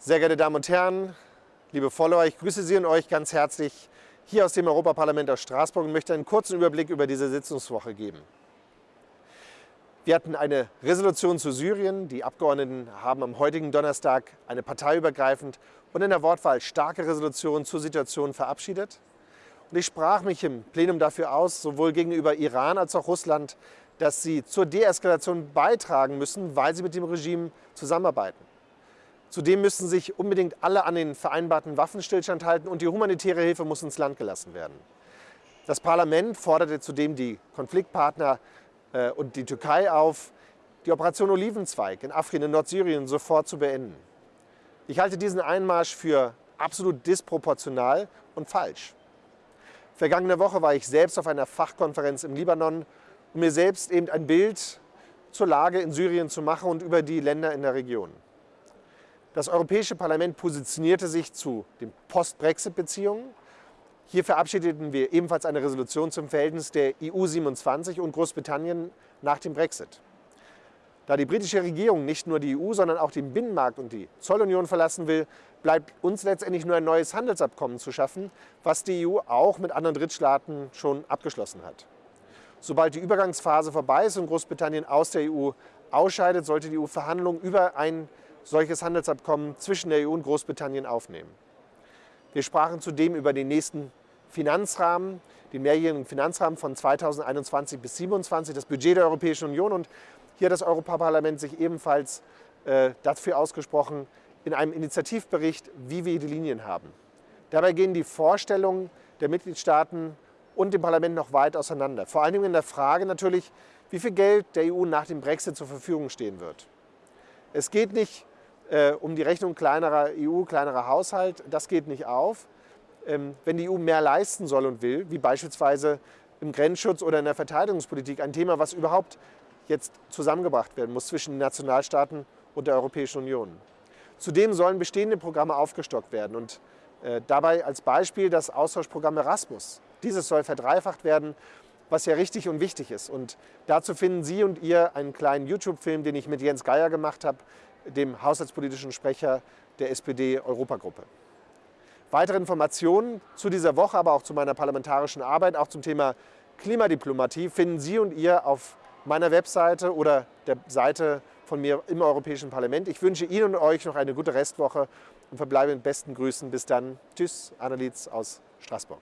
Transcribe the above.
Sehr geehrte Damen und Herren, liebe Follower, ich grüße Sie und euch ganz herzlich hier aus dem Europaparlament aus Straßburg und möchte einen kurzen Überblick über diese Sitzungswoche geben. Wir hatten eine Resolution zu Syrien. Die Abgeordneten haben am heutigen Donnerstag eine parteiübergreifend und in der Wortwahl starke Resolution zur Situation verabschiedet. Und ich sprach mich im Plenum dafür aus, sowohl gegenüber Iran als auch Russland, dass sie zur Deeskalation beitragen müssen, weil sie mit dem Regime zusammenarbeiten. Zudem müssen sich unbedingt alle an den vereinbarten Waffenstillstand halten und die humanitäre Hilfe muss ins Land gelassen werden. Das Parlament forderte zudem die Konfliktpartner äh, und die Türkei auf, die Operation Olivenzweig in Afrin in Nordsyrien sofort zu beenden. Ich halte diesen Einmarsch für absolut disproportional und falsch. Vergangene Woche war ich selbst auf einer Fachkonferenz im Libanon, um mir selbst eben ein Bild zur Lage in Syrien zu machen und über die Länder in der Region. Das Europäische Parlament positionierte sich zu den Post-Brexit-Beziehungen. Hier verabschiedeten wir ebenfalls eine Resolution zum Verhältnis der EU 27 und Großbritannien nach dem Brexit. Da die britische Regierung nicht nur die EU, sondern auch den Binnenmarkt und die Zollunion verlassen will, bleibt uns letztendlich nur ein neues Handelsabkommen zu schaffen, was die EU auch mit anderen Drittstaaten schon abgeschlossen hat. Sobald die Übergangsphase vorbei ist und Großbritannien aus der EU ausscheidet, sollte die EU Verhandlungen über ein solches Handelsabkommen zwischen der EU und Großbritannien aufnehmen. Wir sprachen zudem über den nächsten Finanzrahmen, den mehrjährigen Finanzrahmen von 2021 bis 2027, das Budget der Europäischen Union. Und hier hat das Europaparlament sich ebenfalls äh, dafür ausgesprochen, in einem Initiativbericht, wie wir die Linien haben. Dabei gehen die Vorstellungen der Mitgliedstaaten und dem Parlament noch weit auseinander. Vor allem in der Frage natürlich, wie viel Geld der EU nach dem Brexit zur Verfügung stehen wird. Es geht nicht äh, um die Rechnung kleinerer EU, kleinerer Haushalt. Das geht nicht auf. Ähm, wenn die EU mehr leisten soll und will, wie beispielsweise im Grenzschutz oder in der Verteidigungspolitik, ein Thema, was überhaupt jetzt zusammengebracht werden muss zwischen den Nationalstaaten und der Europäischen Union. Zudem sollen bestehende Programme aufgestockt werden und äh, dabei als Beispiel das Austauschprogramm Erasmus. Dieses soll verdreifacht werden, was ja richtig und wichtig ist. Und dazu finden Sie und ihr einen kleinen YouTube-Film, den ich mit Jens Geier gemacht habe, dem haushaltspolitischen Sprecher der SPD-Europagruppe. Weitere Informationen zu dieser Woche, aber auch zu meiner parlamentarischen Arbeit, auch zum Thema Klimadiplomatie, finden Sie und ihr auf meiner Webseite oder der Seite von mir im Europäischen Parlament. Ich wünsche Ihnen und euch noch eine gute Restwoche und verbleibe mit besten Grüßen. Bis dann. Tschüss, Annelies aus Straßburg.